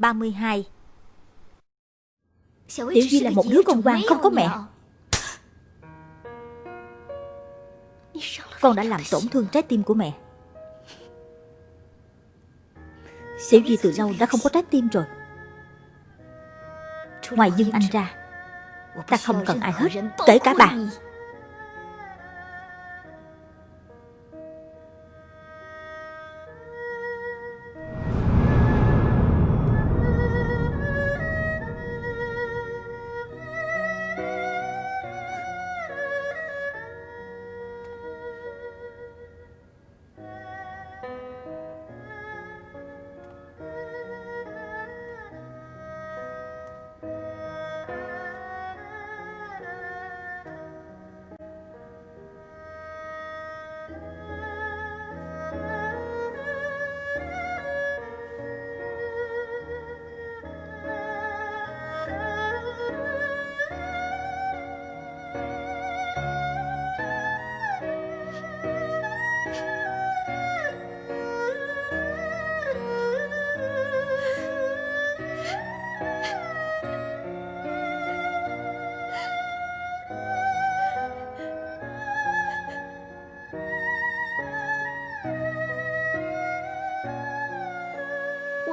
32 Tiểu Duy là một đứa con ngoan không có mẹ. Con đã làm tổn thương trái tim của mẹ. Tiểu Duy từ lâu đã không có trái tim rồi. Ngoài Dương Anh ra Ta không cần ai hết Kể cả bà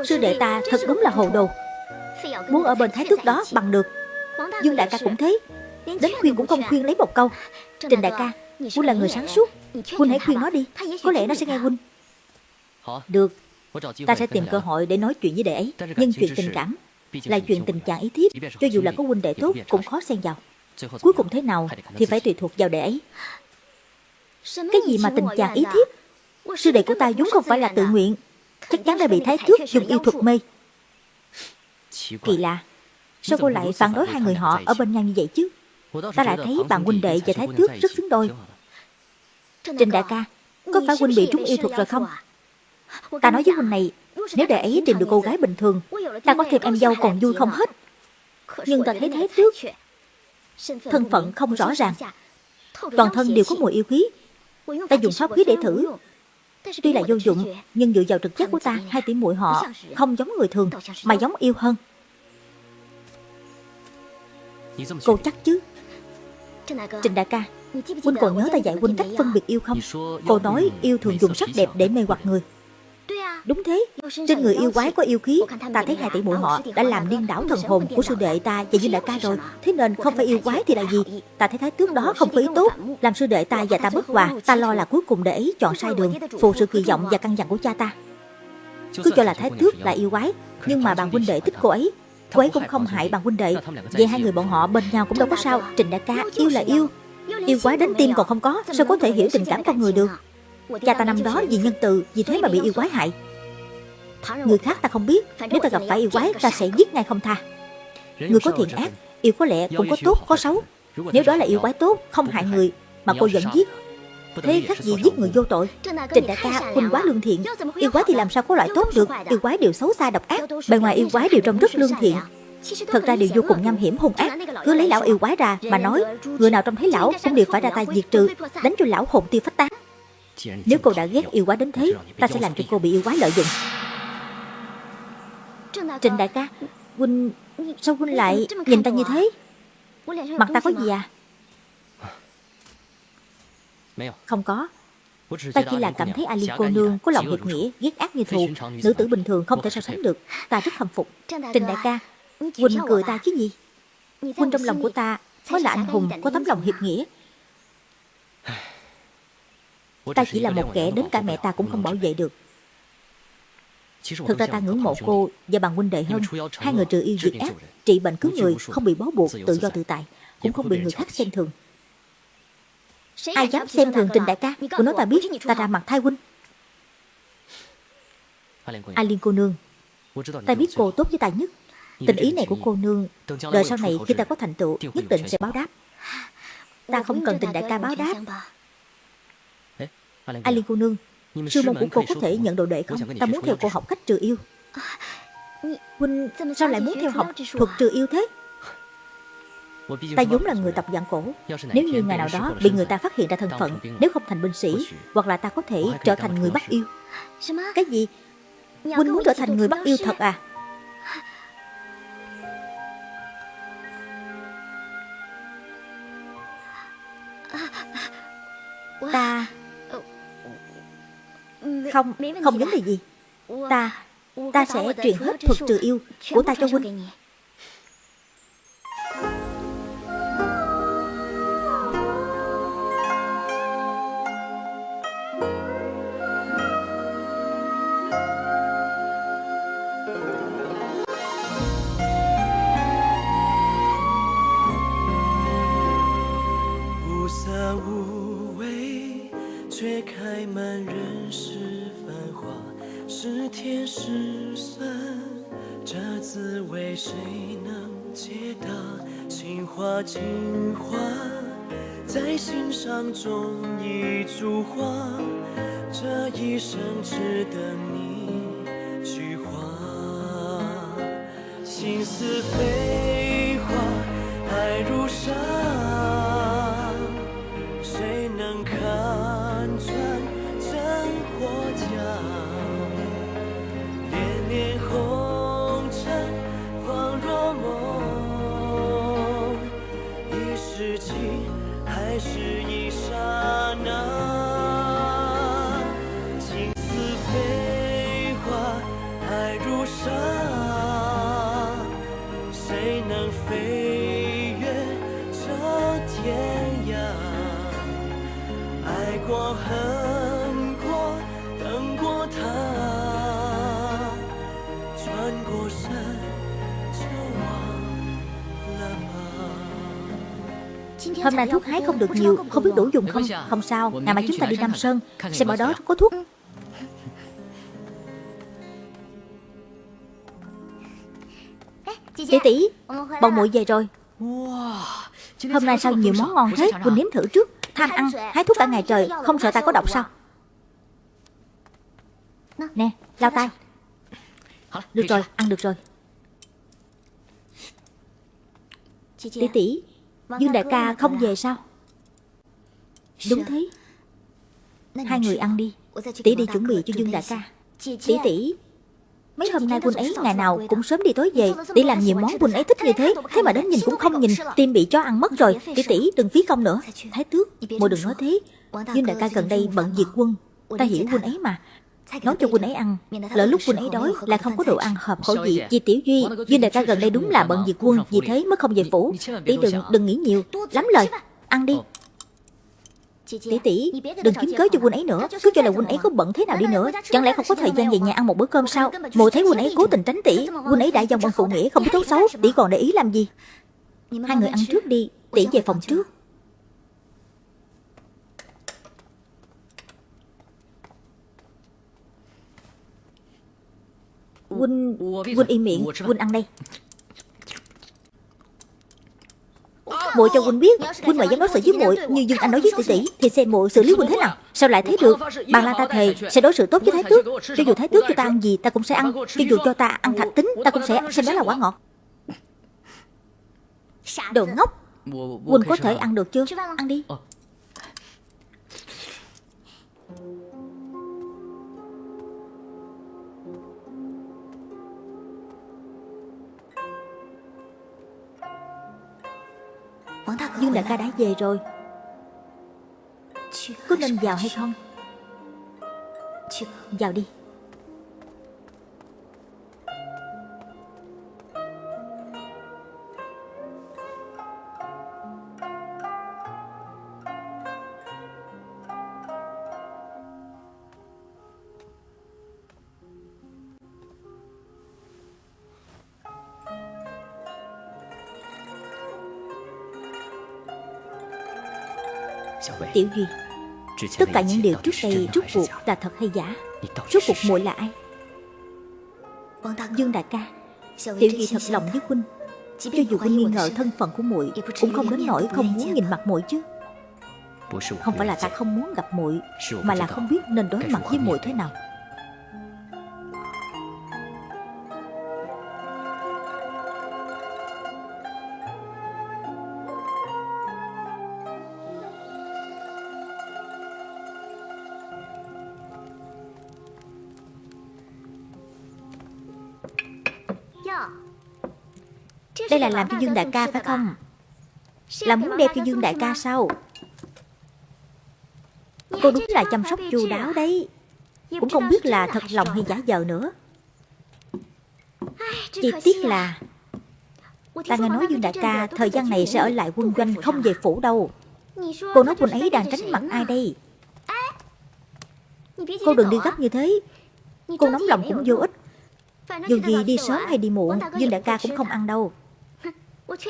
Sư đệ ta thật đúng là hồ đồ. Muốn ở bên thái tước đó bằng được. Dương đại ca cũng thế. Đến khuyên cũng không khuyên lấy một câu. Trình đại ca, Huynh là người sáng suốt. Huynh hãy khuyên nó đi. Có lẽ nó sẽ nghe Huynh. Được. Ta sẽ tìm cơ hội để nói chuyện với đệ ấy. Nhưng chuyện tình cảm Là chuyện tình chàng ý thiếp. Cho dù là có huynh đệ tốt, cũng khó xen vào. Cuối cùng thế nào thì phải tùy thuộc vào đệ ấy. Cái gì mà tình chàng ý thiếp? Sư đệ của ta vốn không phải là tự nguyện. Chắc chắn đã bị thái tước dùng yêu thuật mê. Kỳ lạ, Sao cô lại phản đối hai người họ ở bên nhau như vậy chứ? Ta lại thấy bạn huynh đệ và thái tước rất xứng đôi. Trình đại ca, Có phải huynh bị trúng yêu thuật rồi không? Ta nói với huynh này, Nếu đệ ấy tìm được cô gái bình thường, Ta có thêm em dâu còn vui không hết. Nhưng ta thấy thái tước Thân phận không rõ ràng. Toàn thân đều có mùi yêu khí Ta dùng pháp khí để thử. Tuy là vô dụng Nhưng dựa vào trực giác của ta Hai tỷ muội họ không giống người thường Mà giống yêu hơn. Cô chắc chứ? Trình đại ca Huynh còn nhớ ta dạy huynh cách phân biệt yêu không? Cô nói yêu thường dùng sắc đẹp để mê hoặc người Đúng thế. Trên người yêu quái có yêu khí. Ta thấy hai tỷ muội họ đã làm điên đảo thần hồn của sư đệ ta và Dương đại ca rồi. Thế nên không phải yêu quái thì là gì? Ta thấy thái tước đó không có ý tốt. Làm sư đệ ta và ta bất hòa Ta lo là cuối cùng để ấy chọn sai đường Phụ sự kỳ vọng và căn dặn của cha ta. Cứ cho là thái tước là yêu quái Nhưng mà bạn huynh đệ thích cô ấy. Cô ấy cũng không hại bạn huynh đệ. Vậy hai người bọn họ bên nhau cũng đâu có sao. Trình đại ca yêu là yêu Yêu quái đến tim còn không có Sao có thể hiểu tình cảm con người được Cha ta năm đó vì nhân từ Vì thế mà bị yêu quái hại. Người khác ta không biết Nếu ta gặp phải yêu quái ta sẽ giết ngay không tha. Người có thiện ác Yêu có lẽ cũng có tốt có xấu. Nếu đó là yêu quái tốt Không hại người Mà cô vẫn giết Thế khác gì giết người vô tội? Trình đại ca huynh quá lương thiện. Yêu quái thì làm sao có loại tốt được? Yêu quái đều xấu xa độc ác. Bề ngoài yêu quái đều trông rất lương thiện Thật ra đều vô cùng nham hiểm hung ác Cứ lấy lão yêu quái ra mà nói Người nào trông thấy lão cũng đều phải ra tay diệt trừ Đánh cho lão hồn tiêu phách tán nếu cô đã ghét yêu quá đến thế Ta sẽ làm cho cô bị yêu quái lợi dụng Trịnh đại ca Huynh Sao Huynh lại nhìn ta như thế Mặt ta có gì à Không có Ta chỉ là cảm thấy A cô nương có lòng hiệp nghĩa, ghét ác như thù, nữ tử bình thường không thể so sánh được. Ta rất khâm phục. Trình đại ca, Huynh cười ta chứ gì? Huynh trong lòng của ta mới là anh hùng có tấm lòng hiệp nghĩa. Ta chỉ là một kẻ đến cả mẹ ta cũng không bảo vệ được. Thực ra ta ngưỡng mộ cô và bằng huynh đệ hơn. Hai người trừ yêu diệt ác Trị bệnh cứu người Không bị bó buộc tự do tự tại Cũng không bị người khác xem thường. Ai dám xem thường trình đại ca Cô nói ta biết Ta ra mặt thai huynh. A Liên cô nương. Ta biết cô tốt với ta nhất. Tình ý này của cô nương Đời sau này khi ta có thành tựu Nhất định sẽ báo đáp. Ta không cần tình đại ca báo đáp Ali cô nương Sư môn của cô có thể nhận đồ đệ không? Ta muốn theo cô học cách trừ yêu. Huynh sao lại muốn theo học thuật trừ yêu thế? Ta vốn là người tập dạng cổ. Nếu như ngày nào đó bị người ta phát hiện ra thân phận Nếu không thành binh sĩ Hoặc là ta có thể trở thành người bắt yêu. Cái gì? Huynh muốn trở thành người bắt yêu thật à. Ta không, không vấn đề gì. Ta, ta sẽ truyền hết thuật trừ yêu của ta cho huynh 是甜是酸，这滋味谁能解答？情话情话，在心上种一株花。这一生，只等你去句话，心似飞。Hôm nay thuốc hái không được nhiều Không biết đủ dùng không? Không sao Ngày mai chúng ta đi Nam Sơn Xem ở đó có thuốc. Tỷ tỷ Bọn muội về rồi. Hôm nay sao nhiều món ngon thế? Quỳnh nếm thử trước. Tham ăn Hái thuốc cả ngày trời Không sợ ta có độc sao? Nè Lao tay. Được rồi Ăn được rồi. Tỷ tỷ Dương đại ca không về sao? Đúng thế. Hai người ăn đi. Tỷ đi chuẩn bị cho Dương đại ca. Tỷ tỷ Mấy hôm nay quân ấy ngày nào cũng sớm đi tối về. Tỷ làm nhiều món quân ấy thích như thế Thế mà đến nhìn cũng không nhìn Tim bị cho ăn mất rồi. Tỷ tỷ đừng phí công nữa. Thái tước Mùa đừng nói thế. Dương đại ca gần đây bận diệt quân. Ta hiểu quân ấy mà Nấu cho quân ấy ăn. Lỡ lúc quân ấy đói là không có đồ ăn hợp khẩu vị Vì Tiểu Duy. Dương đại ca gần đây đúng là bận diệt quân Vì thế mới không về phủ. Tỷ đừng đừng nghĩ nhiều. Lắm lời. Ăn đi. Tỷ tỷ đừng kiếm cớ cho quân ấy nữa. Cứ cho là quân ấy có bận thế nào đi nữa. Chẳng lẽ không có thời gian về nhà ăn một bữa cơm sao? Mùa thấy quân ấy cố tình tránh tỷ. Quân ấy đã dòng bằng phụ nghĩa không biết tốt xấu. Tỷ còn để ý làm gì? Hai người ăn trước đi. Tỷ về phòng trước Huynh, Huynh im miệng, Huynh ăn đây Muội cho Huynh biết, Huynh mà dám đối xử với muội như Dương Anh nói với tỷ tỷ, thì xem muội xử lý Huynh thế nào? Sao lại thế được? Bằng là ta thề sẽ đối xử tốt với Thái Tước. Cho dù Thái Tước cho ta ăn gì, ta cũng sẽ ăn. Cho dù cho ta ăn thạch tính, ta cũng sẽ. Xem đó là quả ngọt. Đồ ngốc. Huynh có thể ăn được chưa? Ăn đi. Dương đại ca đã về rồi. Có nên vào hay không? Vào đi Tiểu Duy Tất cả những điều trước đây rút cuộc là thật hay giả? Rút cuộc muội là ai? Dương đại ca Tiểu Duy thật lòng với huynh. Cho dù huynh nghi ngờ thân phận của muội Cũng không đến nỗi không muốn nhìn mặt muội chứ. Không phải là ta không muốn gặp muội Mà là không biết nên đối mặt với muội thế nào là làm cho Dương Đại ca phải không? Là muốn đẹp cho Dương Đại ca sao? Cô đúng là chăm sóc chu đáo đấy. Cũng không biết là thật lòng hay giả vờ nữa. Chỉ tiếc là Ta nghe nói Dương Đại ca thời gian này sẽ ở lại quân doanh không về phủ đâu. Cô nói quân ấy đang tránh mặt ai đây? Cô đừng đi gấp như thế. Cô nóng lòng cũng vô ích. Dù gì đi sớm hay đi muộn, Dương Đại ca cũng không ăn đâu.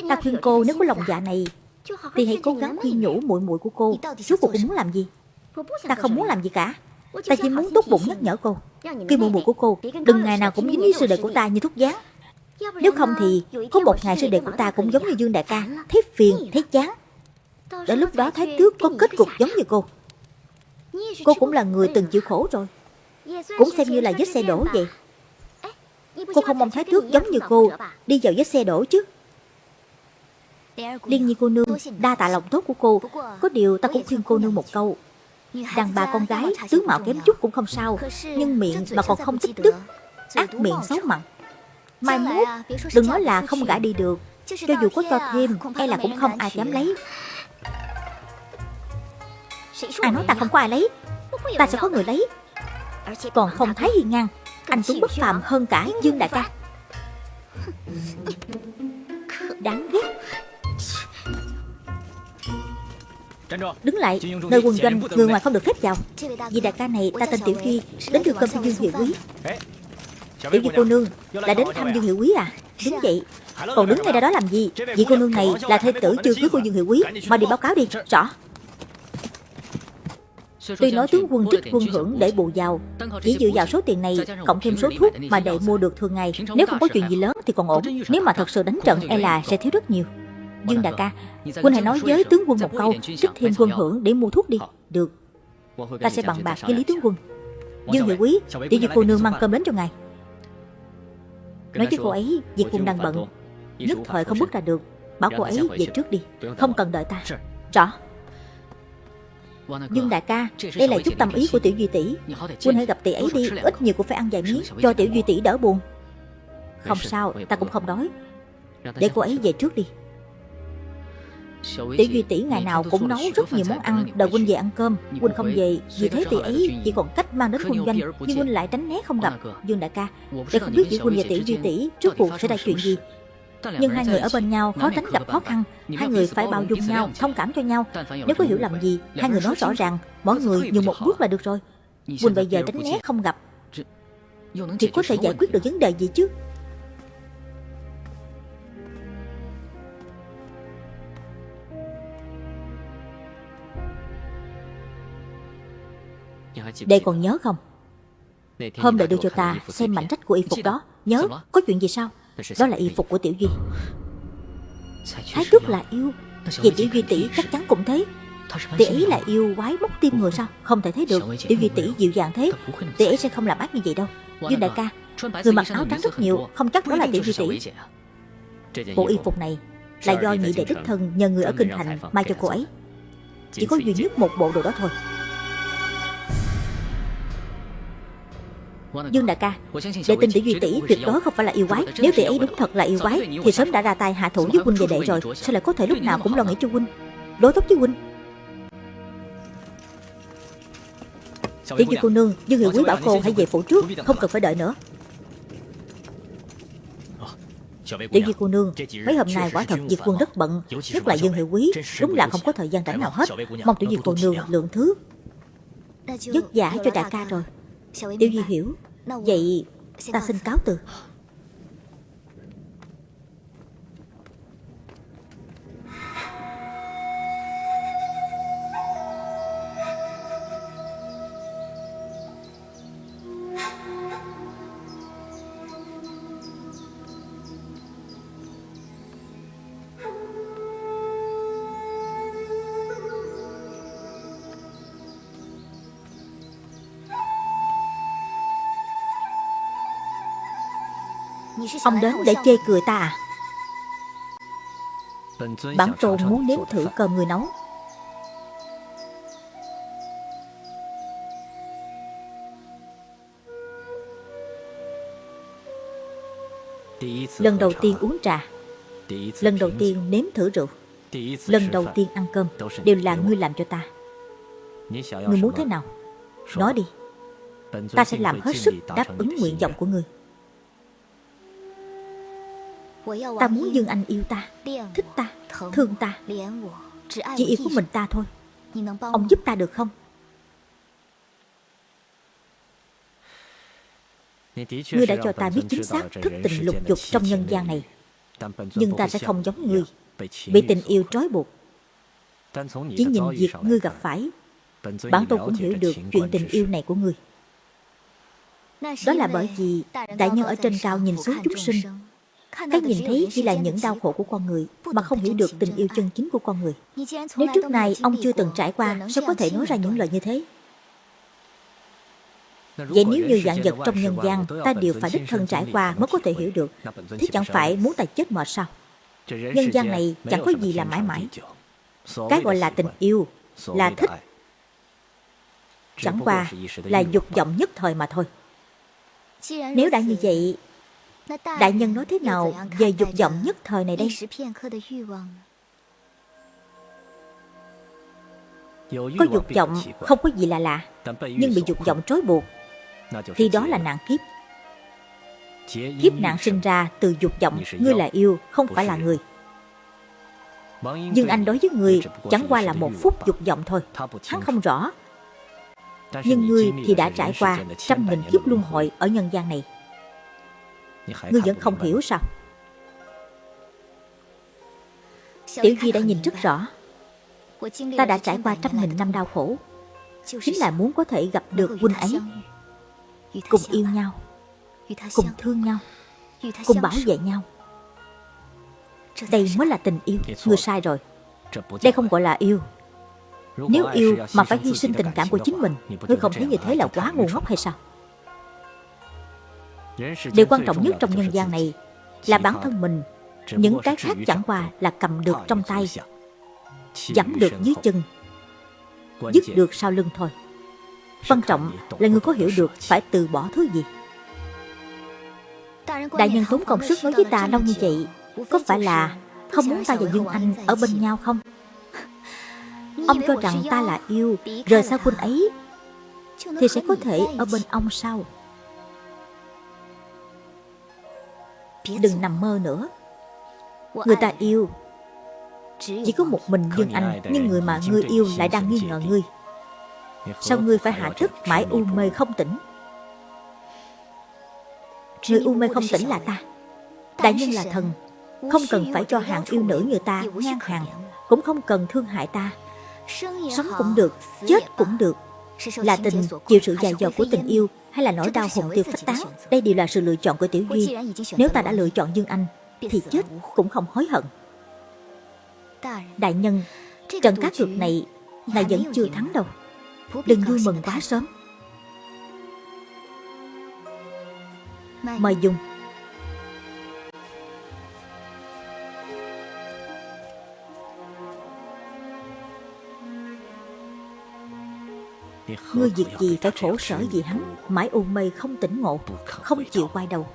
Ta khuyên cô nếu có lòng dạ này Thì hãy cố gắng khuyên nhủ muội muội của cô. Suốt cuộc cô muốn làm gì? Ta không muốn làm gì cả. Ta chỉ muốn tốt bụng nhắc nhở cô. Khi muội muội của cô Đừng ngày nào cũng dính với sư đệ của ta như thuốc gián Nếu không thì Có một ngày sư đệ của ta cũng giống như Dương Đại ca Thấy phiền, thấy chán. Đến lúc đó Thái Tước có kết cục giống như cô. Cô cũng là người từng chịu khổ rồi. Cũng xem như là vết xe đổ vậy Cô không mong Thái Tước giống như cô Đi vào vết xe đổ chứ Liên nhi cô nương Đa tạ lòng tốt của cô. Có điều ta cũng khuyên cô nương một câu. Đàn bà con gái, tướng mạo kém chút cũng không sao, Nhưng miệng mà còn không tích đức, Ác miệng xấu mặn Mai mốt, đừng nói là không gả đi được, Cho dù có cho thêm E là cũng không ai dám lấy. Ai nói ta không có ai lấy, Ta sẽ có người lấy. Còn không thấy hiên ngang, Anh Tuấn bất phàm hơn cả Dương Đại ca. Đáng ghét. Đứng lại, nơi quân doanh người ngoài không được phép vào. Vì đại ca này ta tên Tiểu Duy Đến đưa cơm cho Dương Hiệu Quý. Tiểu Duy cô nương Là đến thăm Dương Hiệu Quý à? Đúng vậy. Còn đứng ngay ra đó làm gì? Vị cô nương này là thê tử chưa cưới của Dương Hiệu Quý Mà đi báo cáo đi. Rõ. Tuy nói tướng quân trích quân hưởng để bù giàu Chỉ dựa vào số tiền này Cộng thêm số thuốc mà đệ mua được thường ngày. Nếu không có chuyện gì lớn thì còn ổn. Nếu mà thật sự đánh trận e là sẽ thiếu rất nhiều Dương đại ca Quân hãy nói với tướng quân một câu Trích thêm quân hưởng để mua thuốc đi. Được. Ta sẽ bằng bạc với Lý tướng quân. Dương hiệu quý Tiểu dư cô nương mang cơm đến cho ngài. Nói với cô ấy Việc quân đang bận. Nhất thời không bước ra được. Bảo cô ấy về trước đi. Không cần đợi ta. Rõ. Dương đại ca Đây là chút tâm ý của tiểu duy tỷ. Quân hãy gặp tỷ ấy đi. Ít nhiều cũng phải ăn vài miếng Cho tiểu duy tỷ đỡ buồn Không sao Ta cũng không đói Để cô ấy về trước đi Tiểu Duy tỷ ngày nào cũng nấu rất nhiều món ăn Đợi huynh về ăn cơm. Huynh không về Vì thế tỷ ấy chỉ còn cách mang đến quân doanh Nhưng huynh lại tránh né không gặp. Dương đại ca Để không biết giữa huynh và tỷ Duy tỷ Trước cuộc sẽ ra chuyện gì? Nhưng hai người ở bên nhau khó tránh gặp khó khăn. Hai người phải bao dung nhau, thông cảm cho nhau. Nếu có hiểu lầm gì, hai người nói rõ ràng Mỗi người nhường một bước là được rồi. Quỳnh bây giờ tránh né không gặp. Thì có thể giải quyết được vấn đề gì chứ Đệ còn nhớ không? Hôm đệ đưa cho ta xem mảnh rách của y phục đó. Nhớ có chuyện gì sao? Đó là y phục của Tiểu Duy. Thái tước là yêu. Vậy Tiểu Duy tỷ chắc chắn cũng thế. Tỷ ấy là yêu quái móc tim người sao? Không thể thấy được. Tiểu Duy tỷ dịu dàng thế. Tỷ ấy sẽ không làm ác như vậy đâu. Dương đại ca Người mặc áo trắng rất nhiều. Không chắc đó là Tiểu Duy tỷ. Bộ y phục này Là do nhị đệ đích thân nhờ người ở Kinh Thành Mai cho cô ấy. Chỉ có duy nhất một bộ đồ đó thôi Dương đại ca Đệ tin tỷ Duy tỷ tuyệt đối không phải là yêu quái. Nếu tỷ ấy đúng thật là yêu quái Thì sớm đã ra tay hạ thủ với huynh về đệ rồi. Sao lại có thể lúc nào cũng lo nghĩ cho huynh Đối tốt với huynh Tiểu Duy cô nương Dương Hiệu Quý bảo cô hãy về phủ trước Không cần phải đợi nữa. Tiểu Duy cô nương Mấy hôm nay quả thật Diệt quân rất bận Nhất là Dương Hiệu Quý Đúng là không có thời gian rảnh nào hết. Mong Tiểu Duy cô nương lượng thứ Vất giả cho đại ca rồi Tiểu Duy hiểu Vậy ta xin cáo từ. Ông đến để chê cười ta à? Bản tôn muốn nếm thử cơm người nấu. Lần đầu tiên uống trà, Lần đầu tiên nếm thử rượu, Lần đầu tiên ăn cơm Đều là ngươi làm cho ta. Ngươi muốn thế nào? Nói đi. Ta sẽ làm hết sức đáp ứng nguyện vọng của ngươi. Ta muốn Dương Anh yêu ta Thích ta Thương ta. Chỉ yêu của mình ta thôi. Ông giúp ta được không? Ngươi đã cho ta biết chính xác thức tình lục dục trong nhân gian này Nhưng ta sẽ không giống ngươi. Bị tình yêu trói buộc Chỉ nhìn việc ngươi gặp phải Bản tôn cũng hiểu được chuyện tình yêu này của ngươi. Đó là bởi vì Đại nhân ở trên cao nhìn xuống chúng sinh Cái nhìn thấy chỉ là những đau khổ của con người Mà không hiểu được tình yêu chân chính của con người。Nếu trước này ông chưa từng trải qua Sao có thể nói ra những lời như thế? Vậy nếu như dạng vật trong nhân gian ta đều phải đích thân trải qua mới có thể hiểu được Thế chẳng phải muốn ta chết mệt sao Nhân gian này chẳng có gì là mãi mãi Cái gọi là tình yêu Là thích Chẳng qua là dục vọng nhất thời mà thôi Nếu đã như vậy Đại nhân nói thế nào? về dục vọng nhất thời này đây. Có dục vọng không có gì là lạ Nhưng bị dục vọng trói buộc. thì đó là nạn kiếp. kiếp nạn sinh ra từ dục vọng ngươi là yêu không phải là người. nhưng anh đối với người chẳng qua là một phút dục vọng thôi. hắn không rõ. nhưng ngươi thì đã trải qua trăm nghìn kiếp luân hồi ở nhân gian này ngươi vẫn không hiểu sao? Tiểu di đã nhìn rất rõ. ta đã trải qua trăm nghìn năm đau khổ. Chính là muốn có thể gặp được huynh ấy. cùng yêu nhau. Cùng thương nhau. Cùng bảo vệ nhau. Đây mới là tình yêu. Người sai rồi. Đây không gọi là yêu. Nếu yêu mà phải hy sinh tình cảm của chính mình ngươi không thấy như thế là quá ngu ngốc hay sao điều quan trọng nhất trong nhân gian này là bản thân mình, những cái khác chẳng qua là cầm được trong tay dẫm được dưới chân, dứt được sau lưng thôi. Quan trọng là người có hiểu được phải từ bỏ thứ gì. Đại nhân tốn công sức nói với ta lâu như vậy, Có phải là không muốn ta và Dương Anh ở bên nhau không? Ông cho rằng ta là yêu, Rời xa quân ấy, Thì sẽ có thể ở bên ông sau Đừng nằm mơ nữa. Người ta yêu. Chỉ có một mình Dương Anh Nhưng người mà ngươi yêu lại đang nghi ngờ ngươi. Sao ngươi phải hạ thức mãi u mê không tỉnh? Người u mê không tỉnh là ta. Đại nhân là thần. Không cần phải cho hạng yêu nữ như ta ngang hàng Cũng không cần thương hại ta. Sống cũng được Chết cũng được. Là tình chịu sự dài dò của tình yêu Hay là nỗi đau hùng tiêu phách tán Đây đều là sự lựa chọn của Tiểu Duy. Nếu ta đã lựa chọn Dương Anh Thì chết cũng không hối hận. Đại nhân Trận cá cược này Là vẫn chưa thắng đâu. Đừng vui mừng quá. sớm. Mời dùng Ngươi việc gì phải khổ sở vì hắn, Mãi u mê không tỉnh ngộ, Không chịu quay đầu.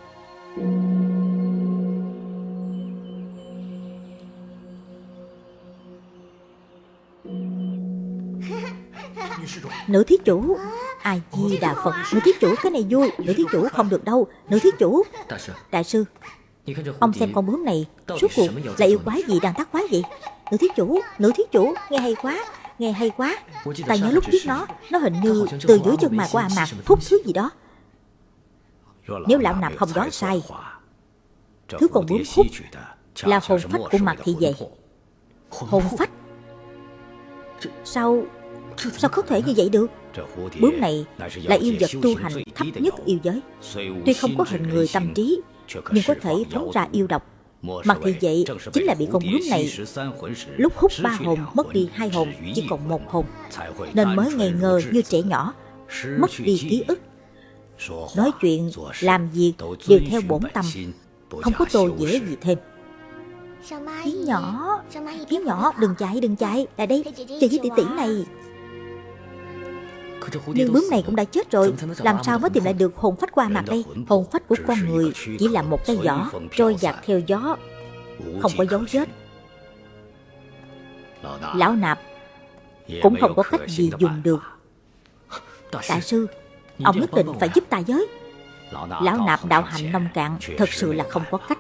Nữ thí chủ Ai di đà Phật. Nữ thí chủ, cái này vui. Nữ thí chủ không được đâu. Nữ thí chủ, Đại sư, Ông xem con bướm này, Suốt cuộc là yêu quái gì đang tác quái vậy Nữ thí chủ, Nữ thí chủ, Nghe hay quá. Nghe hay quá. Ta nhớ lúc giết nó Nó hình như từ dưới chân mày của A Mạc Thúc thứ gì đó. Nếu lão nạp không đoán sai Thứ con bướm khúc Là hồn phách của Mạc Thị Vệ Hồn phách. Sao Sao có thể như vậy được? Bướm này là yêu vật tu hành thấp nhất yêu giới. Tuy không có hình người tâm trí Nhưng có thể phóng ra yêu độc Mặc thì vậy chính là bị con bướm này Lúc hút ba hồn mất đi hai hồn Chỉ còn một hồn. Nên mới ngây ngơ như trẻ nhỏ Mất đi ký ức Nói chuyện, làm việc đều theo bổn tâm Không có tô dễ gì thêm. Kiến nhỏ Kiến nhỏ đừng chạy đừng chạy. Lại đây chơi với tỷ tỷ này nhưng bướm này cũng đã chết rồi. Làm sao mới tìm lại được hồn phách qua mặt đây? Hồn phách của con người chỉ là một cây giỏ Trôi dạt theo gió, Không có dấu vết. Lão nạp Cũng không có cách gì dùng được. Đại sư, Ông nhất định phải giúp ta giới Lão nạp đạo hạnh nông cạn, Thật sự là không có cách.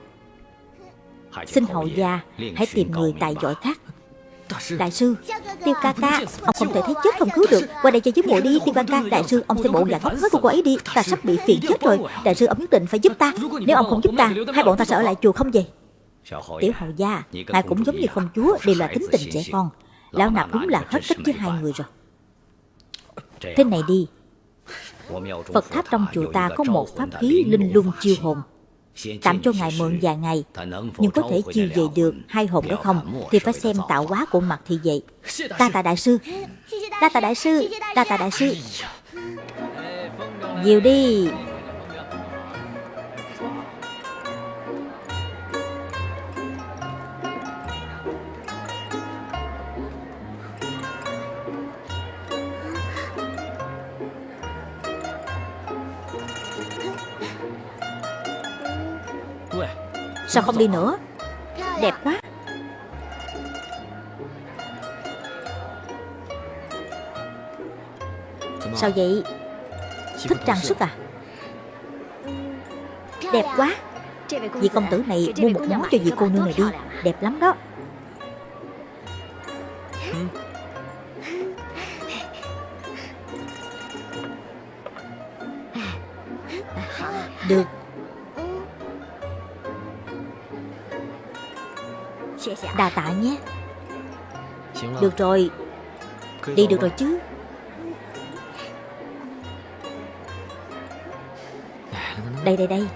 Xin hậu gia Hãy tìm người tài giỏi khác. Đại sư. Tiêu ca ca Ông không thể thấy chết không cứu được. Qua đây cho giúp muội đi Tiêu ca ca Đại sư Ông xem bộ dạng ngốc hết của cô ấy đi. Ta sắp bị phiền chết rồi. Đại sư ông nhất định phải giúp ta. Nếu ông không giúp ta Hai bọn ta sẽ ở lại chùa không về. Tiểu hậu gia Ngài cũng giống như công chúa Đều là tính tình trẻ con. Lão nạp đúng là hết cách với hai người rồi. Thế này đi. Phật tháp trong chùa ta có một pháp khí linh lung chiêu hồn Tạm cho ngài mượn vài ngày. Nhưng có thể chiêu về được hai hồn đó không? Thì phải xem tạo hóa của mặt thì vậy. Đa tạ đại sư. Đa tạ đại sư. Đa tạ đại sư. Nhiều đi Sao không đi nữa? Đẹp quá. Sao vậy? Thích trang sức à? Đẹp quá. Vị công tử này mua một món cho vị cô nương này đi. Đẹp lắm đó. Được. Đà tạ nhé. Được rồi. Đi được rồi chứ. Đây đây đây.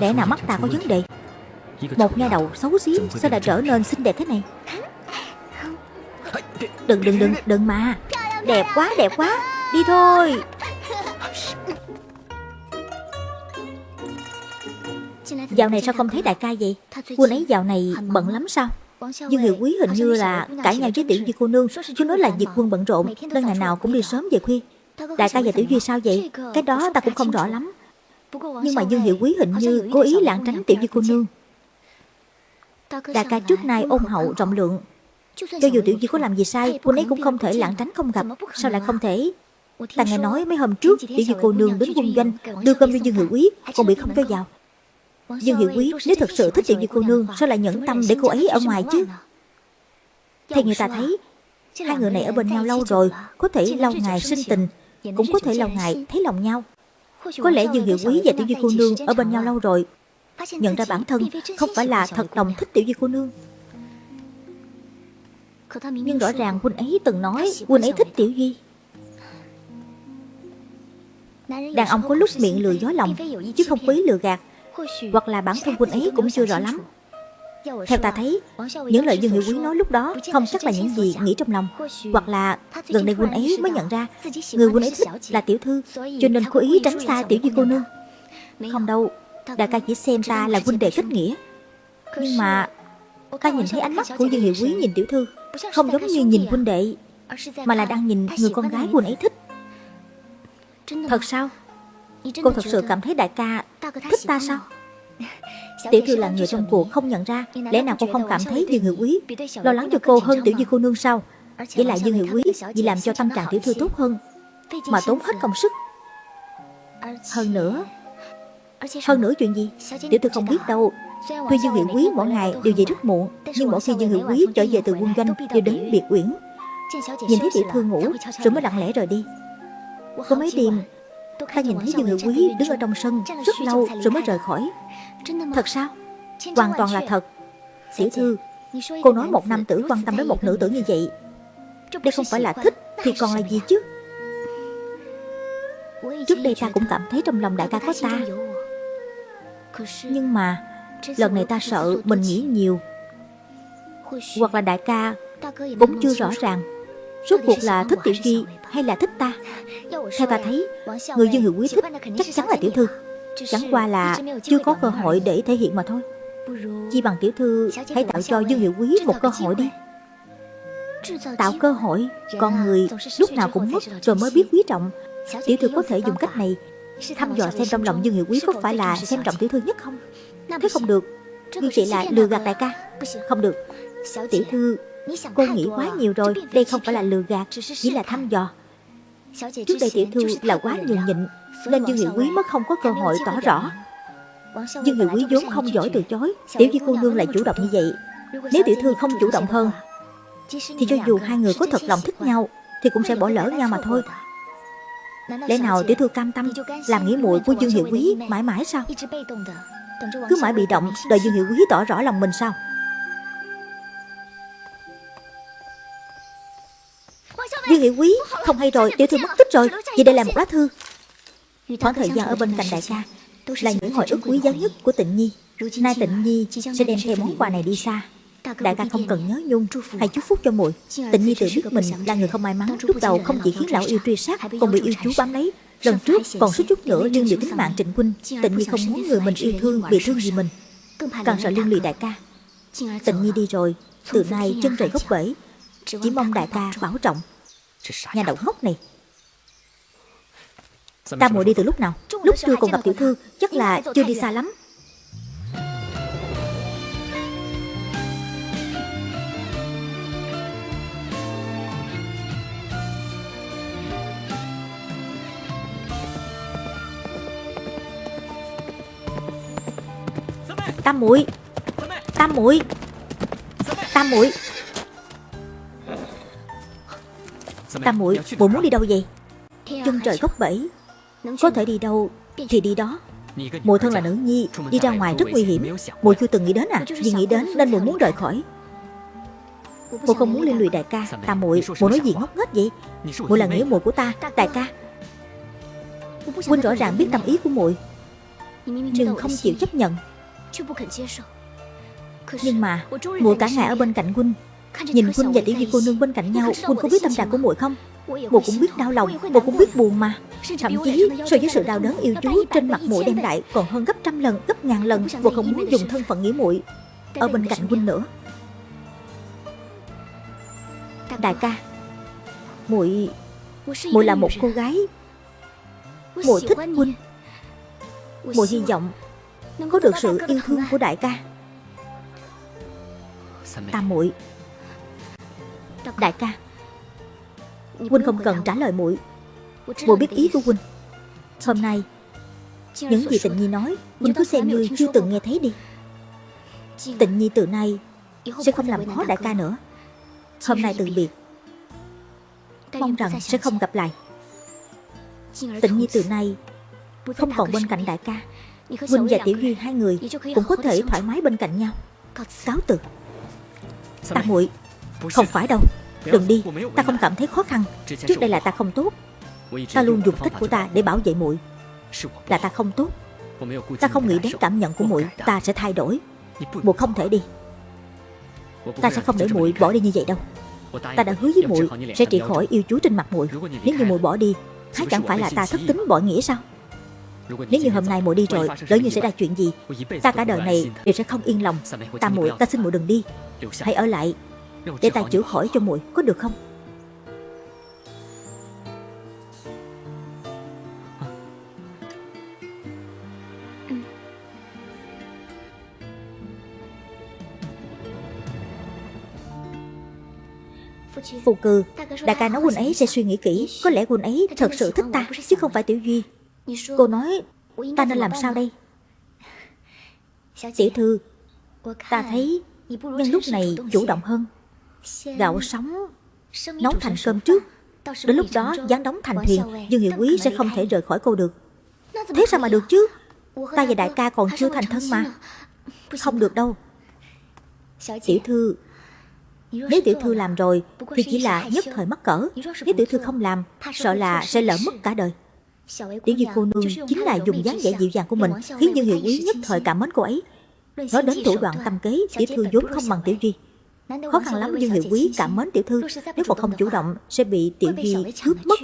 Lẽ nào mắt ta có vấn đề? Một nha đầu xấu xí Sao lại trở nên xinh đẹp thế này Đừng đừng đừng đừng mà. Đẹp quá đẹp quá. Đi thôi. Dạo này sao không thấy đại ca vậy? Quân ấy dạo này bận lắm sao? Dương Hiệu Quý hình như là cãi nhau với Tiểu Duy cô nương. Chú nói là việc quân bận rộn, Nên ngày nào cũng đi sớm về khuya. Đại ca và Tiểu Duy sao vậy? Cái đó ta cũng không rõ lắm. Nhưng mà Dương Hiệu Quý hình như cố ý lảng tránh Tiểu Duy cô nương. Đại ca trước nay ôn hậu rộng lượng cho dù tiểu di có làm gì sai Quân ấy cũng không thể lãng tránh không gặp. Sao lại không thể? Ta nghe nói mấy hôm trước Tiểu di cô nương đến quân doanh Đưa cơm cho Dương Hiệu Quý Còn bị không cho vào. Dương Hiệu Quý nếu thật sự thích tiểu di cô nương Sao lại nhẫn tâm để cô ấy ở ngoài chứ? Theo người ta thấy Hai người này ở bên nhau lâu rồi Có thể lâu ngày sinh tình Cũng có thể lâu ngày thấy lòng nhau. Có lẽ Dương Hiệu Quý và tiểu di cô nương Ở bên nhau lâu rồi Nhận ra bản thân không phải là thật lòng thích tiểu di cô nương nhưng rõ ràng huynh ấy từng nói huynh ấy thích Tiểu Duy. Đàn ông có lúc miệng lừa gió lòng Chứ không quý lừa gạt. Hoặc là bản thân huynh ấy cũng chưa rõ lắm. Theo ta thấy Những lời Dương Hiệu Quý nói lúc đó Không chắc là những gì nghĩ trong lòng. Hoặc là gần đây huynh ấy mới nhận ra Người huynh ấy thích là tiểu thư Cho nên cố ý tránh xa tiểu duy cô nương. Không đâu Đại ca chỉ xem ta là huynh đệ kết nghĩa. Nhưng mà Ta nhìn thấy ánh mắt của Dương Hiệu Quý nhìn tiểu thư không giống như nhìn huynh đệ, Mà là đang nhìn người con gái huynh ấy thích. Thật sao? Cô thật sự cảm thấy đại ca thích ta sao? Tiểu thư là người trong cuộc không nhận ra, Lẽ nào cô không cảm thấy Dương Hiệu Quý Lo lắng cho cô hơn tiểu di cô nương sao? Vậy lại Dương Hiệu Quý Vì làm cho tâm trạng tiểu thư tốt hơn, Mà tốn hết công sức. Hơn nữa Hơn nữa chuyện gì? Tiểu thư không biết đâu. Tuy Dương Hiệu Quý mỗi ngày đều về rất muộn, Nhưng mỗi khi Dương Hiệu Quý trở về từ quân doanh Đều đến biệt uyển. Nhìn thấy tiểu thư ngủ, Rồi mới lặng lẽ rời đi. Có mấy đêm Ta nhìn thấy Dương Hiệu Quý đứng ở trong sân, Rất lâu rồi mới rời khỏi. Thật sao? Hoàn toàn là thật. Tiểu thư, Cô nói một nam tử quan tâm đến một nữ tử như vậy, Đây không phải là thích Thì còn là gì chứ? Trước đây ta cũng cảm thấy trong lòng đại ca có ta. Nhưng mà Lần này ta sợ mình nghĩ nhiều. Hoặc là đại ca Cũng chưa rõ ràng, Rốt cuộc là thích tiểu duy hay là thích ta? Theo ta thấy, Người Dương Hữu Quý thích chắc chắn là tiểu thư, Chẳng qua là chưa có cơ hội để thể hiện mà thôi. Chi bằng tiểu thư Hãy tạo cho Dương Hiệu Quý một cơ hội đi. Tạo cơ hội, Con người lúc nào cũng mất rồi mới biết quý trọng. Tiểu thư có thể dùng cách này Thăm dò xem trong lòng Dương Hiệu Quý có phải là xem trọng tiểu thư nhất không? Thế không được. Như vậy là lừa gạt đại ca. Không được. Tiểu thư Cô nghĩ quá nhiều rồi. Đây không phải là lừa gạt Chỉ là thăm dò. Trước đây tiểu thư là quá nhường nhịn Nên Dương Hiệu Quý mới không có cơ hội tỏ rõ. Dương Hiệu Quý vốn không giỏi từ chối. Tiểu Di cô nương lại chủ động như vậy Nếu tiểu thư không chủ động hơn Thì cho dù hai người có thật lòng thích nhau Thì cũng sẽ bỏ lỡ nhau mà thôi. Lẽ nào tiểu thư cam tâm Làm nghĩa muội của Dương Hiệu Quý mãi mãi sao Cứ mãi bị động Đợi Dương Hiệu Quý tỏ rõ lòng mình sao? Dương Hiệu Quý Không hay rồi Tiểu thư mất tích rồi Vậy đây là một lá thư. Khoảng thời gian ở bên cạnh đại ca Là những hồi ức quý giá nhất của tịnh nhi. Nay tịnh nhi sẽ đem theo món quà này đi xa. Đại ca không cần nhớ nhung. Hãy chúc phúc cho muội. Tịnh nhi tự biết mình là người không may mắn Lúc đầu không chỉ khiến lão yêu truy sát Còn bị yêu chú bám lấy Lần trước còn suýt chút nữa liên lụy tính mạng Trịnh Quynh Tịnh nhi không muốn người mình yêu thương bị thương gì mình. Càng sợ liên lụy đại ca. Tịnh nhi đi rồi Từ nay chân trời gốc bể Chỉ mong đại ca bảo trọng. Nhà đậu ngốc này. Ta muội đi từ lúc nào? Lúc trưa còn gặp tiểu thư Chắc là chưa đi xa lắm Tam muội. Tam muội. Tam muội. Tam muội bộ muốn đi đâu vậy? Chân trời góc bẫy. Có thể đi đâu thì đi đó. Mùa thân là nữ nhi, Đi ra ngoài rất nguy hiểm. Mùa chưa từng nghĩ đến à? Vì nghĩ đến nên mùa muốn rời khỏi. Mùa không muốn liên lụy đại ca. Tam muội muội nói gì ngốc nghếch vậy? Muội là nghĩa muội của ta, Đại ca. Huynh rõ ràng biết tâm ý của muội, Nhưng không chịu chấp nhận. Nhưng mà muội cả ngày ở bên cạnh huynh Nhìn huynh và tiểu di cô nương bên cạnh nhau Huynh có biết tâm trạng của muội không？Muội cũng biết đau lòng Muội cũng biết buồn mà。Thậm chí so với sự đau đớn yêu chú Trên mặt muội đem lại còn hơn gấp trăm lần Gấp ngàn lần Muội không muốn dùng thân phận nghĩa muội Ở bên cạnh huynh nữa. Đại ca muội muội là một cô gái muội thích huynh muội hy vọng có được sự yêu thương của đại ca? Tam muội. Đại ca Huynh không cần trả lời muội. Muội biết ý của Huynh Hôm nay Những gì Tịnh Nhi nói Huynh cứ xem như chưa từng nghe thấy đi. Tịnh Nhi từ nay Sẽ không làm khó đại ca nữa. Hôm nay từ biệt. Mong rằng sẽ không gặp lại. Tịnh Nhi từ nay Không còn bên cạnh đại ca Huynh và Tiểu Duy hai người Cũng có thể thoải mái bên cạnh nhau. Cáo từ. Tạ muội không phải đâu. Đừng đi. Ta không cảm thấy khó khăn. Trước đây là ta không tốt. Ta luôn dùng cách của ta để bảo vệ muội. Là ta không tốt. Ta không nghĩ đến cảm nhận của muội. Ta sẽ thay đổi. Muội không thể đi. Ta sẽ không để muội bỏ đi như vậy đâu. Ta đã hứa với muội sẽ trị khỏi yêu chú trên mặt muội. Nếu như muội bỏ đi Há chẳng phải là ta thất tính bội nghĩa sao nếu như hôm nay muội đi rồi, Lỡ như xảy ra chuyện gì, Ta cả đời này đều sẽ không yên lòng. Ta muội, ta xin muội đừng đi. Hãy ở lại, để ta chữa khỏi cho muội, có được không? Phù cừ, Đại ca nói huynh ấy sẽ suy nghĩ kỹ. Có lẽ huynh ấy thật sự thích ta, Chứ không phải Tiểu Duy. Cô nói ta nên làm sao đây? Tiểu thư Ta thấy nhân lúc này chủ động hơn. Gạo sống Nấu thành cơm trước. Đến lúc đó dán đóng thành thuyền Dương Hiệu Quý sẽ không thể rời khỏi cô được. Thế sao mà được chứ? Ta và đại ca còn chưa thành thân mà. Không được đâu. Tiểu thư Nếu tiểu thư làm rồi Thì chỉ là nhất thời mắc cỡ. Nếu tiểu thư không làm Sợ là sẽ lỡ mất cả đời Tiểu Duy cô nương chính là dùng dáng vẻ dịu dàng của mình Khiến Dương Hiệu Quý nhất thời cảm mến cô ấy. Nói đến thủ đoạn tâm kế Tiểu thư vốn không bằng Tiểu Duy. Khó khăn lắm Dương Hiệu Quý cảm mến tiểu thư. Nếu còn không chủ động sẽ bị tiểu duy cướp mất.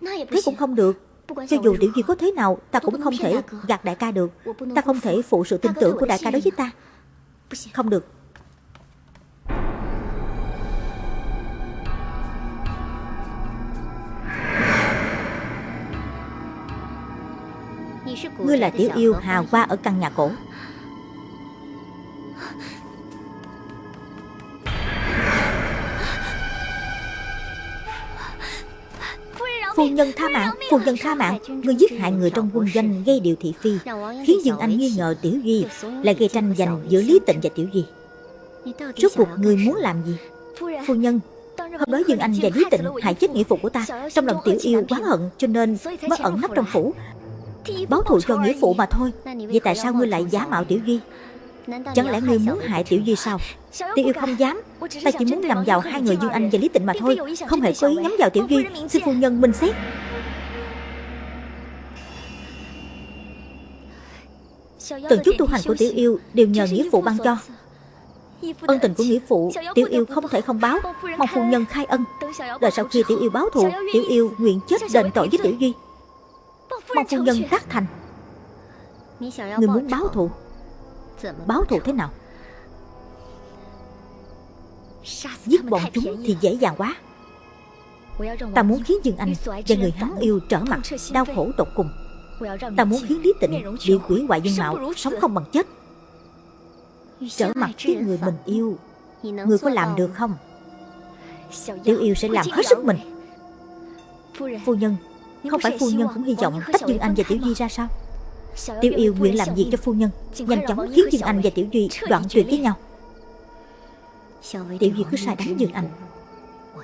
Thế cũng không được. Cho dù tiểu duy có thế nào Ta cũng không thể gạt đại ca được. Ta không thể phụ. sự tin tưởng của đại ca đối với ta. Không được Ngươi là tiểu yêu hào hoa ở căn nhà cổ. Phu nhân tha mạng, phu nhân tha mạng. Ngươi giết hại người trong quân doanh gây điều thị phi Khiến Dương Anh nghi ngờ Tiểu Duy Là gây tranh giành giữa Lý Tịnh và Tiểu Duy Rốt cuộc ngươi muốn làm gì? Phu nhân Hôm đó Dương Anh và Lý Tịnh hại chết nghĩa phụ của ta Trong lòng Tiểu Yêu quá hận Cho nên mới ẩn nấp trong phủ. Báo thù cho nghĩa phụ mà thôi. Vậy tại sao ngươi lại giả mạo Tiểu Duy? Chẳng lẽ ngươi muốn hại Tiểu Duy sao? Tiểu Yêu không dám. Ta chỉ muốn nhằm vào hai người Dương Anh và Lý Tịnh mà thôi. Không hề có ý nhắm vào Tiểu Duy. Xin phu nhân minh xét. Từng chút tu hành của Tiểu Yêu Đều nhờ nghĩa phụ ban cho. Ân tình của nghĩa phụ Tiểu yêu không thể không báo. Mong phu nhân khai ân. Đợi sau khi tiểu yêu báo thù Tiểu yêu nguyện chết đền tội với tiểu duy Mong phu nhân tác thành. Người muốn báo thù. Báo thù thế nào? Giết bọn chúng thì dễ dàng quá. Ta muốn khiến Dương Anh và người hắn yêu trở mặt Đau khổ tột cùng. Ta muốn khiến Lý Tịnh bị quỷ hoại dương mạo Sống không bằng chết. Trở mặt với người mình yêu. Người có làm được không? Tiểu yêu sẽ làm hết sức mình. Phu nhân Không phải phu nhân cũng hy vọng tách Dương Anh và Tiểu Duy ra sao? Tiểu yêu nguyện làm việc cho phu nhân? Nhanh chóng khiến Dương Anh và Tiểu Duy đoạn tuyệt với nhau. Tiểu Duy cứ sai đánh Dương Anh.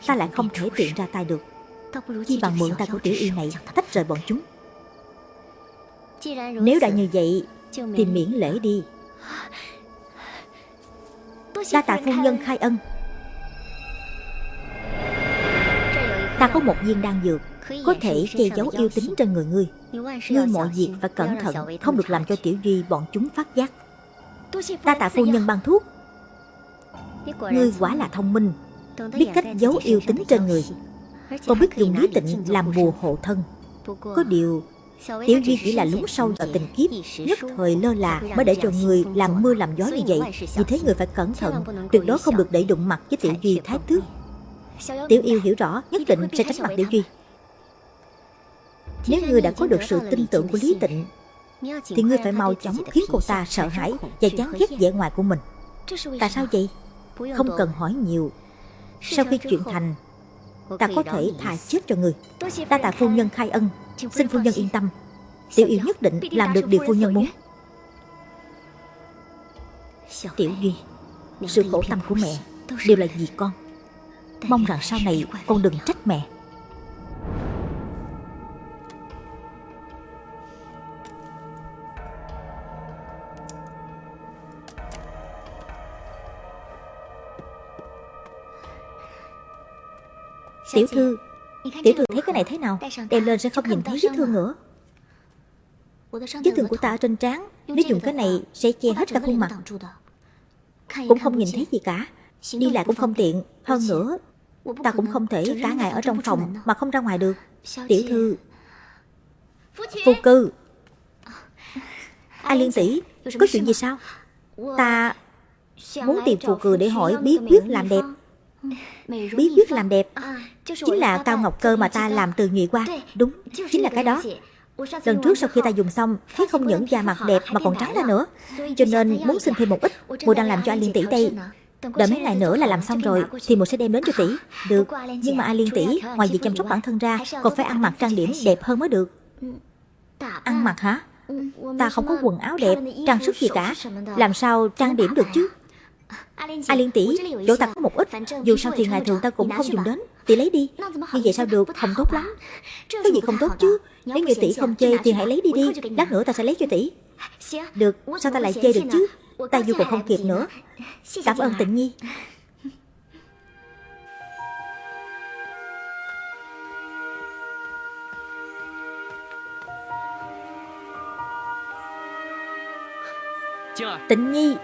Ta lại không thể tiện ra tay được. Chi bằng mượn tay của Tiểu yêu này Tách rời bọn chúng. Nếu đã như vậy Thì miễn lễ đi. Đa tạ phu nhân khai ân. Ta có một viên đan dược Có thể che giấu yêu tính trên người ngươi Ngươi mọi việc phải cẩn thận Không được làm cho tiểu duy bọn chúng phát giác. Ta tạ phu nhân ban thuốc. Ngươi quả là thông minh. Biết cách giấu yêu tính trên người. Còn biết dùng lý tịnh làm bùa hộ thân. Có điều Tiểu Duy chỉ là lún sâu vào tình kiếp Nhất thời lơ là mới để cho người làm mưa làm gió như vậy Vì thế người phải cẩn thận. Tuyệt đối không được để đụng mặt với Tiểu Duy thái tước Tiểu yêu hiểu rõ Nhất định sẽ tránh mặt Tiểu Duy nếu ngươi đã có được sự tin tưởng của Lý Tịnh, Thì ngươi phải mau chóng khiến cô ta sợ hãi Và chán ghét vẻ ngoài của mình. Tại sao vậy? Không cần hỏi nhiều. Sau khi chuyện thành, Ta có thể thà chết cho người Ta tạ phu nhân khai ân. Xin phu nhân yên tâm. Tiểu yêu nhất định làm được điều phu nhân muốn. Tiểu Duy, Sự khổ tâm của mẹ Đều là vì con. Mong rằng sau này con đừng trách mẹ. Tiểu thư Tiểu thư thấy cái này thế nào? Đeo lên sẽ không nhìn thấy vết thương nữa. Vết thương của ta ở trên trán Nếu dùng cái này sẽ che hết cả khuôn mặt. Cũng không nhìn thấy gì cả. Đi lại cũng không tiện Hơn nữa. Ta cũng không thể cả ngày ở trong phòng Mà không ra ngoài được. Tiểu thư. Phu cư. A Liên tỷ Có chuyện gì sao? Ta muốn tìm phù cừ để hỏi bí quyết làm đẹp Bí quyết làm đẹp Chính là cao ngọc cơ mà ta làm từ nhụy qua. Đúng, chính là cái đó. Lần trước sau khi ta dùng xong Thấy không những da mặt đẹp mà còn trắng ra nữa. Cho nên muốn xin thêm một ít. Mùa đang làm cho anh Liên tỷ đây Đợi mấy ngày nữa là làm xong rồi Thì mùa sẽ đem đến cho tỷ Được, nhưng mà A Liên tỷ Ngoài việc chăm sóc bản thân ra Còn phải ăn mặc trang điểm đẹp hơn mới được. Ăn mặc hả? Ta không có quần áo đẹp, trang sức gì cả Làm sao trang điểm được chứ A Liên tỷ, chỗ ta có một ít. Dù sao thì ngày thường ta cũng không dùng đến. Tỷ lấy đi. Như vậy sao được, không tốt lắm. Cái gì không tốt chứ? Nếu như tỷ không chê thì hãy lấy đi đi. Lát nữa ta sẽ lấy cho tỷ. Được, sao ta lại chê được chứ? Ta dù còn không kịp nữa. Cảm ơn tịnh nhi. Tịnh nhi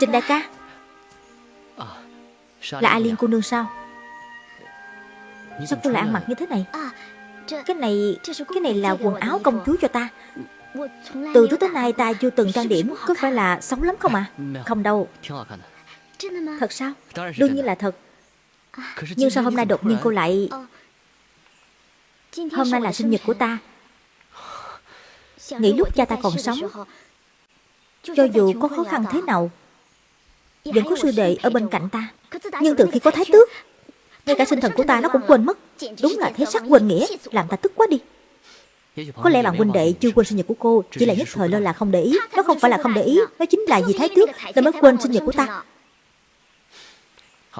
Trình đại ca. Là A Liên cô nương sao? Sao cô lại ăn mặc như thế này? Cái này Cái này là quần áo công chúa cho ta. Từ trước tới nay ta chưa từng trang điểm Có phải là xấu lắm không à Không đâu. Thật sao? Đương nhiên là thật. Nhưng sao hôm nay đột nhiên cô lại Hôm nay là sinh nhật của ta? Nghĩ lúc cha ta còn sống Cho dù có khó khăn thế nào Vẫn có sư đệ ở bên cạnh ta. Nhưng từ khi có thái tước Ngay cả sinh thần của ta nó cũng quên mất. Đúng là thế sắc quên nghĩa Làm ta tức quá đi. Có lẽ bạn huynh đệ chưa quên sinh nhật của cô Chỉ là nhất thời lơ là không để ý. Nó không phải là không để ý Nó chính là vì thái tước? Nên mới quên sinh nhật của ta.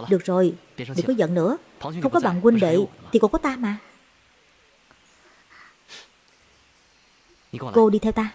Được rồi Đừng có giận nữa. Không có bạn huynh đệ Thì còn có ta mà. Cô đi theo ta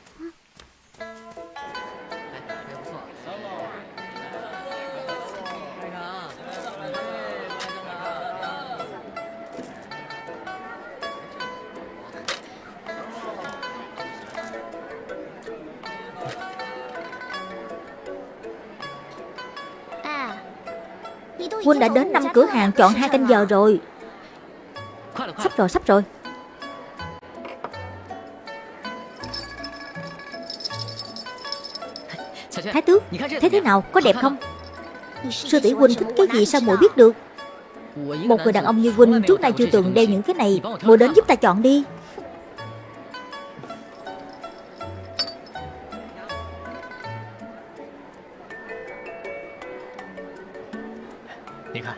Quân đã đến năm cửa hàng chọn hai canh giờ rồi. Sắp rồi sắp rồi. Thái tước Thấy thế nào? Có đẹp không? Sư tỷ huynh thích cái gì sao muội biết được? Một người đàn ông như huynh trước nay chưa từng đeo những cái này. Muội đến giúp ta chọn đi.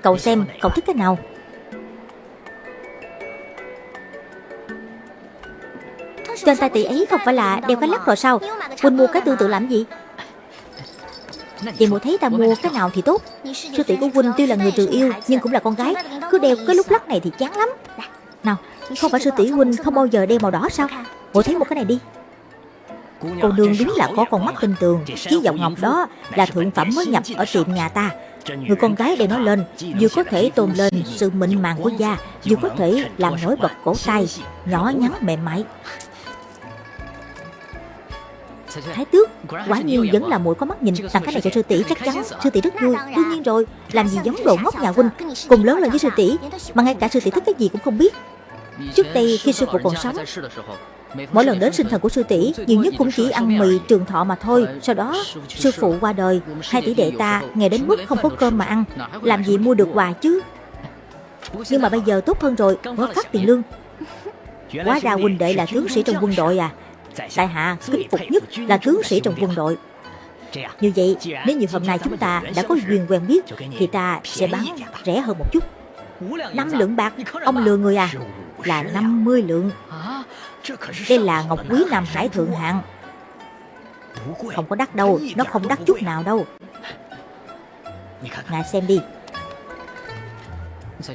Cậu xem, cậu thích cái nào? Trên tay tỷ ấy không phải là đeo cái lắc rồi sao? Huynh mua cái tương tự làm gì? Vậy mụ thấy ta mua cái nào thì tốt. Sư tỷ của Huynh tuy là người trừ yêu, Nhưng cũng là con gái. Cứ đeo cái lúc lắc này thì chán lắm. Nào, không phải sư tỷ Huynh không bao giờ đeo màu đỏ sao? Mụ thấy một cái này đi. Cô nương đúng là có con mắt tinh tường. Chiếc vòng ngọc đó là thượng phẩm mới nhập ở tiệm nhà ta. Người con gái để nó lên, Vừa có thể tôn lên sự mịn màng của da, Vừa có thể làm nổi bật cổ tay, Nhỏ nhắn mềm mại. Thái tước, Quả nhiên vẫn là mũi có mắt nhìn Tặng cái này cho sư tỷ chắc chắn, Sư tỷ rất vui. Đương nhiên rồi, Làm gì giống đồ ngốc nhà huynh, Cùng lớn lên với sư tỷ, Mà ngay cả sư tỷ thích cái gì cũng không biết. Trước đây khi sư phụ còn sống, Mỗi lần đến sinh thần của sư tỷ, Nhiều nhất cũng chỉ ăn mì trường thọ mà thôi. Sau đó, sư phụ qua đời, Hai tỷ đệ ta nghe đến mức không có cơm mà ăn. Làm gì mua được quà chứ? Nhưng mà bây giờ tốt hơn rồi Mới phát tiền lương. Quá ra huynh đệ là tướng sĩ trong quân đội à. Đại hạ, kính phục nhất là tướng sĩ trong quân đội. Như vậy, nếu như hôm nay chúng ta đã có duyên quen biết, Thì ta sẽ bán rẻ hơn một chút. Năm lượng bạc, Ông lừa người à. Là 50 lượng. Đây là ngọc quý Nam Hải thượng hạng. Không có đắt đâu, Nó không đắt chút nào đâu. Ngài xem đi.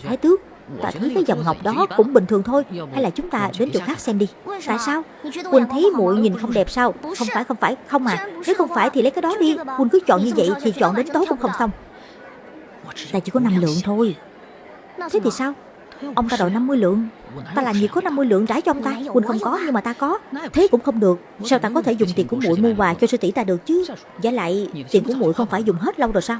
Thái tước, Ta thấy cái dòng ngọc đó cũng bình thường thôi. Hay là chúng ta đến chỗ khác xem đi. Tại sao? Quỳnh thấy muội nhìn không đẹp sao? Không phải không phải, không à. Nếu không phải thì lấy cái đó đi. Quỳnh cứ chọn như vậy thì chọn đến tối cũng không xong. Ta chỉ có 5 lượng thôi. Thế thì sao? Ông ta đòi 50 lượng. Ta làm gì có 50 lượng trả cho ông ta? Quỳnh không có, nhưng mà ta có. Thế cũng không được. Sao ta có thể dùng tiền của muội mua quà cho sư tỷ ta được chứ? Giả lại, tiền của muội không phải dùng hết lâu rồi sao?